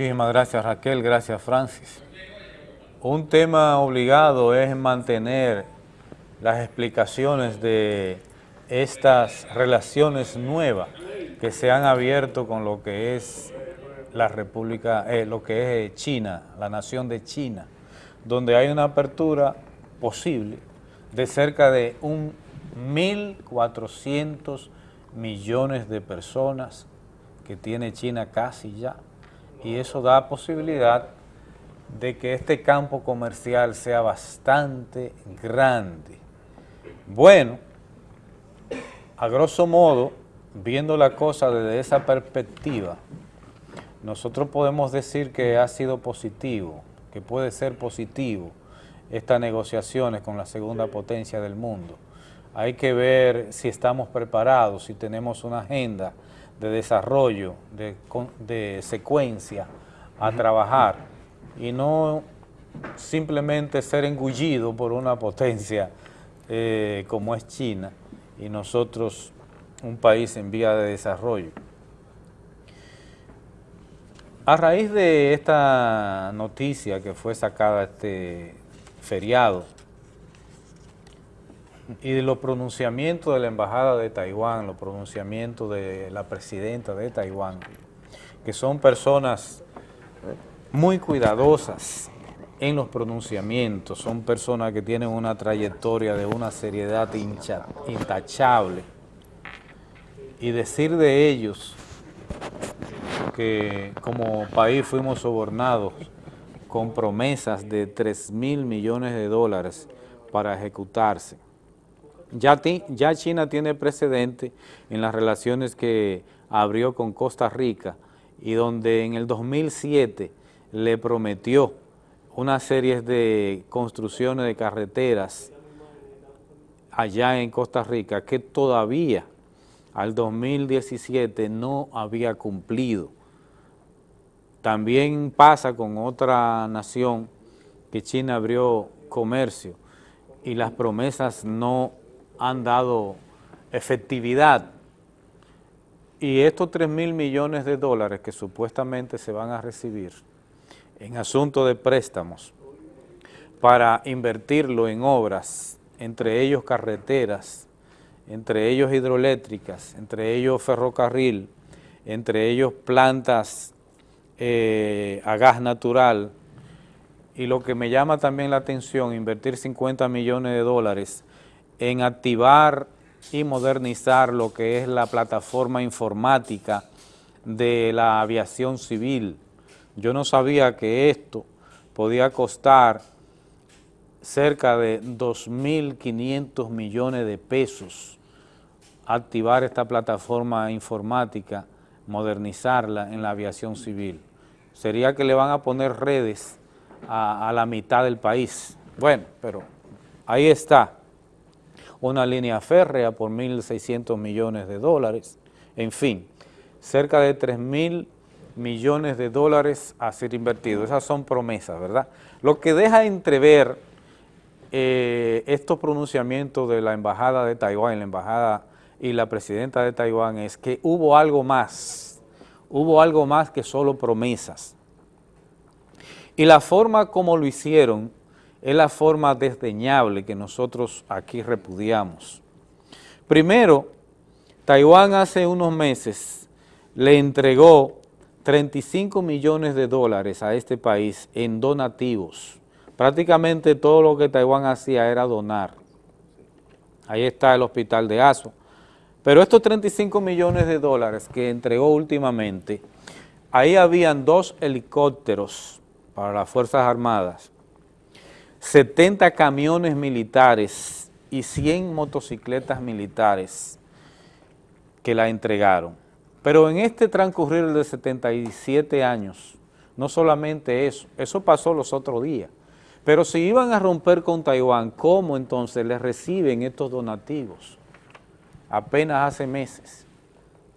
Muchísimas gracias Raquel, gracias Francis. Un tema obligado es mantener las explicaciones de estas relaciones nuevas que se han abierto con lo que es la República, eh, lo que es China, la nación de China, donde hay una apertura posible de cerca de un 1.400 millones de personas que tiene China casi ya, y eso da posibilidad de que este campo comercial sea bastante grande. Bueno, a grosso modo, viendo la cosa desde esa perspectiva, nosotros podemos decir que ha sido positivo, que puede ser positivo estas negociaciones con la segunda potencia del mundo. Hay que ver si estamos preparados, si tenemos una agenda de desarrollo, de, secuencia a trabajar y no simplemente ser engullido por una potencia eh, como es China y nosotros un país en vía de desarrollo. A raíz de esta noticia que fue sacada este feriado y los pronunciamientos de la Embajada de Taiwán, los pronunciamientos de la presidenta de Taiwán, que son personas muy cuidadosas en los pronunciamientos, son personas que tienen una trayectoria de una seriedad intachable, y decir de ellos que como país fuimos sobornados con promesas de 3 mil millones de dólares para ejecutarse. Ya, ya China tiene precedente en las relaciones que abrió con Costa Rica y donde en el 2007 le prometió una serie de construcciones de carreteras allá en Costa Rica que todavía al 2017 no había cumplido. También pasa con otra nación que China abrió comercio y las promesas no han dado efectividad. Y estos 3 mil millones de dólares que supuestamente se van a recibir en asunto de préstamos para invertirlo en obras, entre ellos carreteras, entre ellos hidroeléctricas, entre ellos ferrocarril, entre ellos plantas eh, a gas natural, y lo que me llama también la atención, invertir 50 millones de dólares en activar y modernizar lo que es la plataforma informática de la aviación civil. Yo no sabía que esto podía costar cerca de 2.500 millones de pesos activar esta plataforma informática, modernizarla en la aviación civil sería que le van a poner redes a, la mitad del país. Bueno, pero ahí está, una línea férrea por 1.600 millones de dólares, en fin, cerca de 3.000 millones de dólares a ser invertidos. Esas son promesas, ¿verdad? Lo que deja entrever eh, estos pronunciamientos de la Embajada de Taiwán, la Embajada y la Presidenta de Taiwán es que hubo algo más hubo algo más que solo promesas. Y la forma como lo hicieron es la forma desdeñable que nosotros aquí repudiamos. Primero, Taiwán hace unos meses le entregó 35 millones de dólares a este país en donativos. Prácticamente todo lo que Taiwán hacía era donar. Ahí está el hospital de Aso, pero estos 35 millones de dólares que entregó últimamente, ahí habían dos helicópteros para las Fuerzas Armadas, 70 camiones militares y 100 motocicletas militares que la entregaron. Pero en este transcurrir de 77 años, no solamente eso, eso pasó los otros días, pero si iban a romper con Taiwán, ¿cómo entonces les reciben estos donativos? apenas hace meses,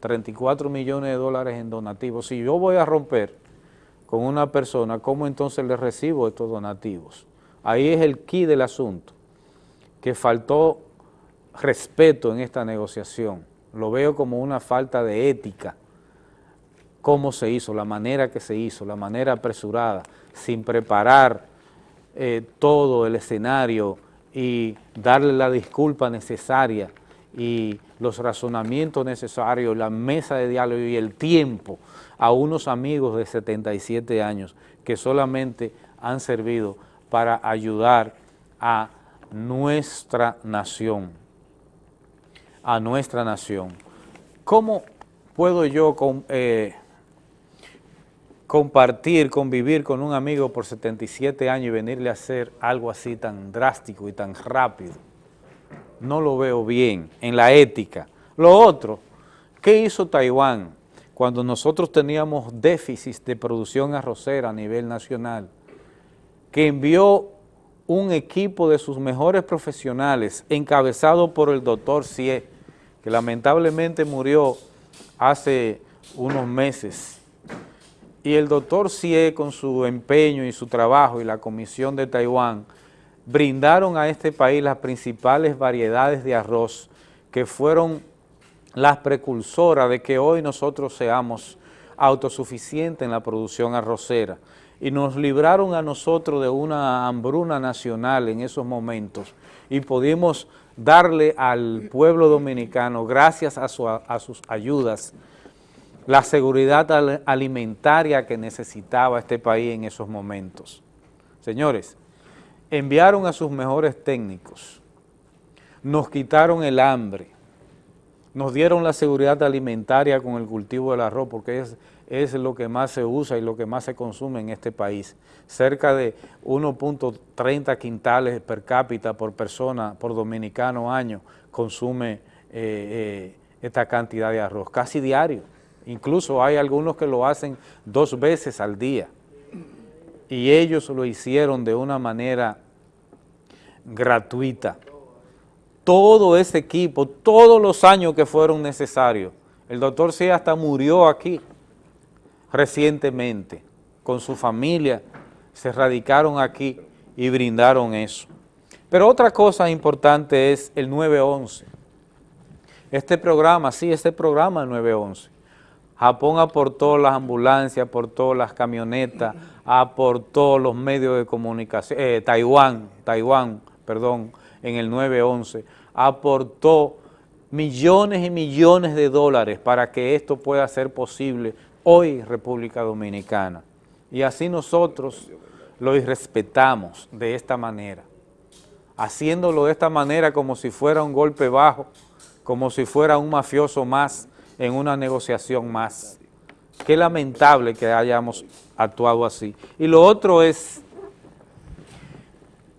34 millones de dólares en donativos. Si yo voy a romper con una persona, ¿cómo entonces le recibo estos donativos? Ahí es el key del asunto, que faltó respeto en esta negociación. Lo veo como una falta de ética cómo se hizo, la manera que se hizo, la manera apresurada, sin preparar eh, todo el escenario y darle la disculpa necesaria y los razonamientos necesarios, la mesa de diálogo y el tiempo a unos amigos de 77 años que solamente han servido para ayudar a nuestra nación, a nuestra nación. ¿Cómo puedo yo eh, compartir, convivir con un amigo por 77 años y venirle a hacer algo así tan drástico y tan rápido? No lo veo bien en la ética. Lo otro, ¿qué hizo Taiwán cuando nosotros teníamos déficit de producción arrocera a nivel nacional? Que envió un equipo de sus mejores profesionales, encabezado por el doctor Cie, que lamentablemente murió hace unos meses. Y el doctor Cie, con su empeño y su trabajo y la Comisión de Taiwán, brindaron a este país las principales variedades de arroz que fueron las precursoras de que hoy nosotros seamos autosuficientes en la producción arrocera y nos libraron a nosotros de una hambruna nacional en esos momentos y pudimos darle al pueblo dominicano, gracias a, sus ayudas, la seguridad alimentaria que necesitaba este país en esos momentos. Señores, enviaron a sus mejores técnicos, nos quitaron el hambre, nos dieron la seguridad alimentaria con el cultivo del arroz, porque es es lo que más se usa y lo que más se consume en este país. Cerca de 1.30 quintales per cápita por persona, por dominicano año, consume eh, eh, esta cantidad de arroz, casi diario. Incluso hay algunos que lo hacen dos veces al día. Y ellos lo hicieron de una manera gratuita. Todo ese equipo, todos los años que fueron necesarios. El doctor C hasta murió aquí recientemente con su familia, se radicaron aquí y brindaron eso. Pero otra cosa importante es el 911. Este programa, sí, este programa 911. Japón aportó las ambulancias, aportó las camionetas, aportó los medios de comunicación, eh, Taiwán, Taiwán, perdón, en el 911, aportó millones y millones de dólares para que esto pueda ser posible hoy República Dominicana. Y así nosotros lo irrespetamos de esta manera, haciéndolo de esta manera como si fuera un golpe bajo, como si fuera un mafioso más en una negociación más. Qué lamentable que hayamos actuado así. Y lo otro es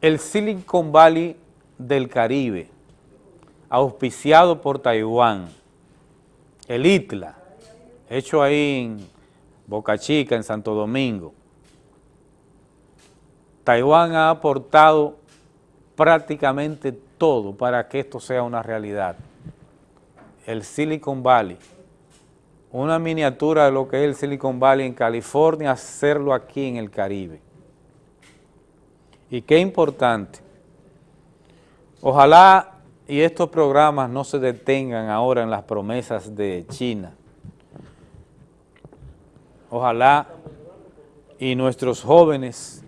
el Silicon Valley del Caribe, auspiciado por Taiwán, el ITLA, hecho ahí en Boca Chica, en Santo Domingo. Taiwán ha aportado prácticamente todo para que esto sea una realidad. El Silicon Valley, una miniatura de lo que es el Silicon Valley en California, hacerlo aquí en el Caribe. Y qué importante. Ojalá y estos programas no se detengan ahora en las promesas de China, Ojalá y nuestros jóvenes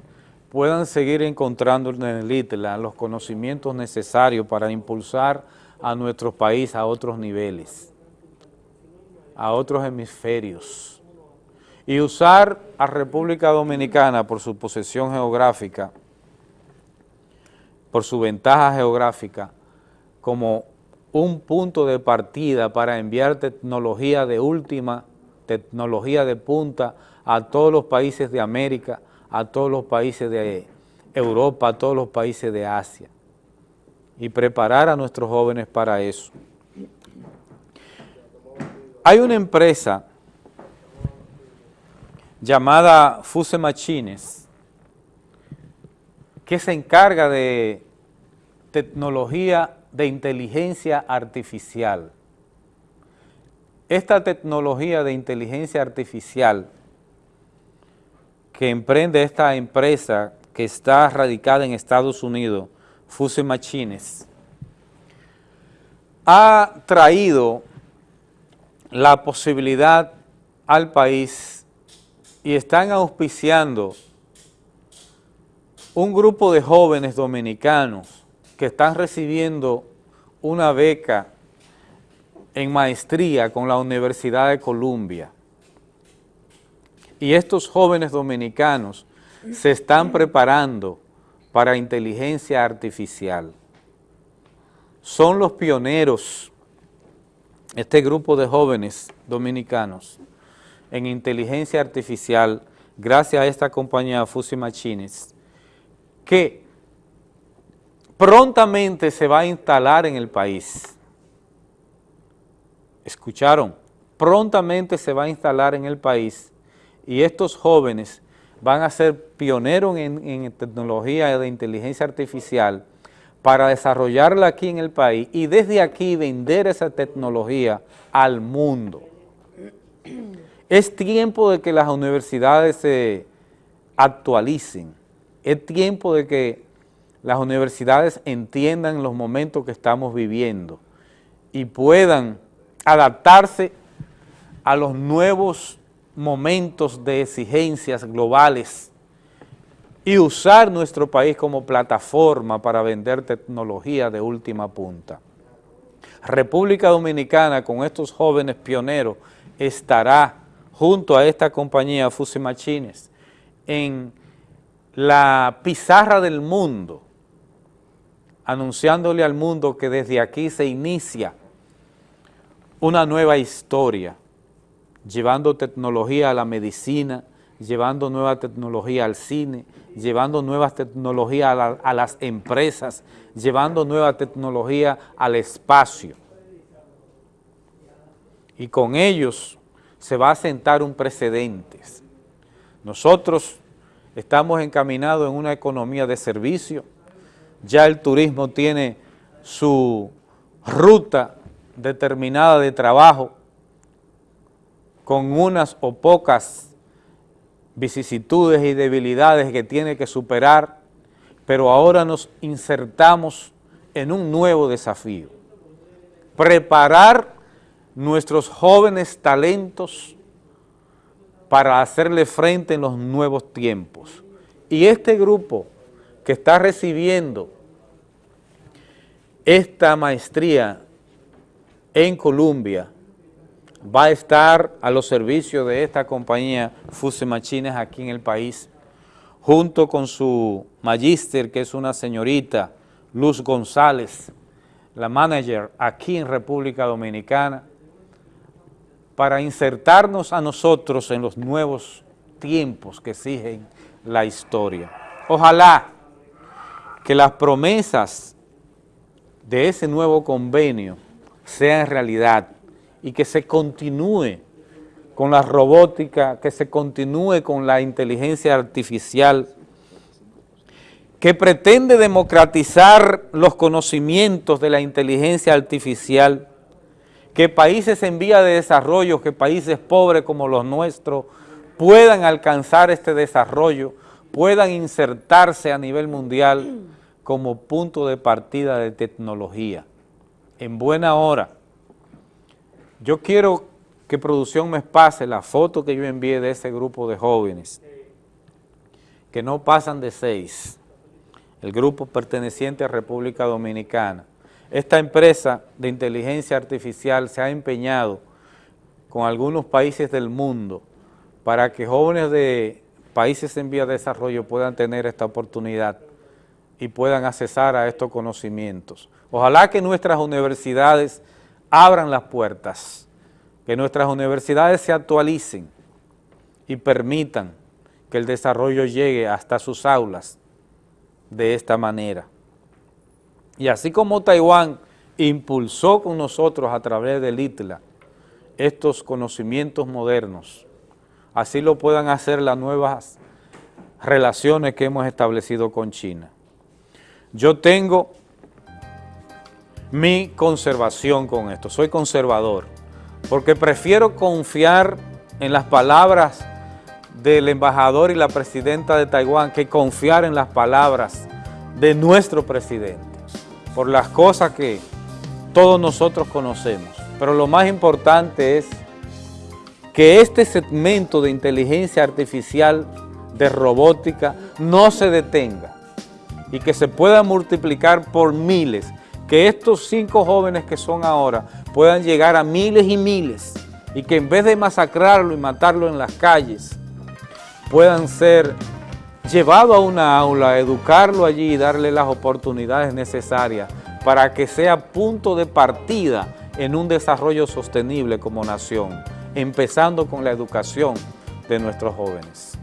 puedan seguir encontrando en el ITLA los conocimientos necesarios para impulsar a nuestro país a otros niveles, a otros hemisferios, y usar a República Dominicana por su posesión geográfica, por su ventaja geográfica, como un punto de partida para enviar tecnología de última tecnología de punta a todos los países de América, a todos los países de Europa, a todos los países de Asia y preparar a nuestros jóvenes para eso. Hay una empresa llamada Fuse Machines que se encarga de tecnología de inteligencia artificial. Esta tecnología de inteligencia artificial que emprende esta empresa que está radicada en Estados Unidos, Fuse Machines, ha traído la posibilidad al país y están auspiciando un grupo de jóvenes dominicanos que están recibiendo una beca en maestría con la Universidad de Columbia. Y estos jóvenes dominicanos se están preparando para inteligencia artificial. Son los pioneros, este grupo de jóvenes dominicanos, en inteligencia artificial, gracias a esta compañía Fusi Machines, que prontamente se va a instalar en el país. ¿Escucharon? Prontamente se va a instalar en el país y estos jóvenes van a ser pioneros en, tecnología de inteligencia artificial para desarrollarla aquí en el país y desde aquí vender esa tecnología al mundo. Es tiempo de que las universidades se actualicen, es tiempo de que las universidades entiendan los momentos que estamos viviendo y puedan adaptarse a los nuevos momentos de exigencias globales y usar nuestro país como plataforma para vender tecnología de última punta. República Dominicana con estos jóvenes pioneros estará junto a esta compañía Fusi Machines en la pizarra del mundo, anunciándole al mundo que desde aquí se inicia una nueva historia, llevando tecnología a la medicina, llevando nueva tecnología al cine, llevando nuevas tecnologías a, a, las empresas, llevando nueva tecnología al espacio. Y con ellos se va a sentar un precedente. Nosotros estamos encaminados en una economía de servicio, ya el turismo tiene su ruta determinada de trabajo, con unas o pocas vicisitudes y debilidades que tiene que superar, pero ahora nos insertamos en un nuevo desafío. Preparar nuestros jóvenes talentos para hacerle frente en los nuevos tiempos. Y este grupo que está recibiendo esta maestría en Colombia, va a estar a los servicios de esta compañía Fuse Machines aquí en el país, junto con su magíster, que es una señorita, Luz González, la manager aquí en República Dominicana, para insertarnos a nosotros en los nuevos tiempos que exigen la historia. Ojalá que las promesas de ese nuevo convenio sean realidad y que se continúe con la robótica, que se continúe con la inteligencia artificial, que pretende democratizar los conocimientos de la inteligencia artificial, que países en vía de desarrollo, que países pobres como los nuestros, puedan alcanzar este desarrollo, puedan insertarse a nivel mundial como punto de partida de tecnología. En buena hora, yo quiero que producción me pase la foto que yo envié de ese grupo de jóvenes, que no pasan de seis, el grupo perteneciente a República Dominicana. Esta empresa de inteligencia artificial se ha empeñado con algunos países del mundo para que jóvenes de países en vía de desarrollo puedan tener esta oportunidad y puedan accesar a estos conocimientos. Ojalá que nuestras universidades abran las puertas, que nuestras universidades se actualicen y permitan que el desarrollo llegue hasta sus aulas de esta manera. Y así como Taiwán impulsó con nosotros a través del ITLA estos conocimientos modernos, así lo puedan hacer las nuevas relaciones que hemos establecido con China. Yo tengo mi conservación con esto. Soy conservador porque prefiero confiar en las palabras del embajador y la presidenta de Taiwán que confiar en las palabras de nuestro presidente por las cosas que todos nosotros conocemos. Pero lo más importante es que este segmento de inteligencia artificial, de robótica, no se detenga y que se pueda multiplicar por miles, que estos cinco jóvenes que son ahora puedan llegar a miles y miles y que en vez de masacrarlo y matarlo en las calles, puedan ser llevados a una aula, educarlo allí y darle las oportunidades necesarias para que sea punto de partida en un desarrollo sostenible como nación, empezando con la educación de nuestros jóvenes.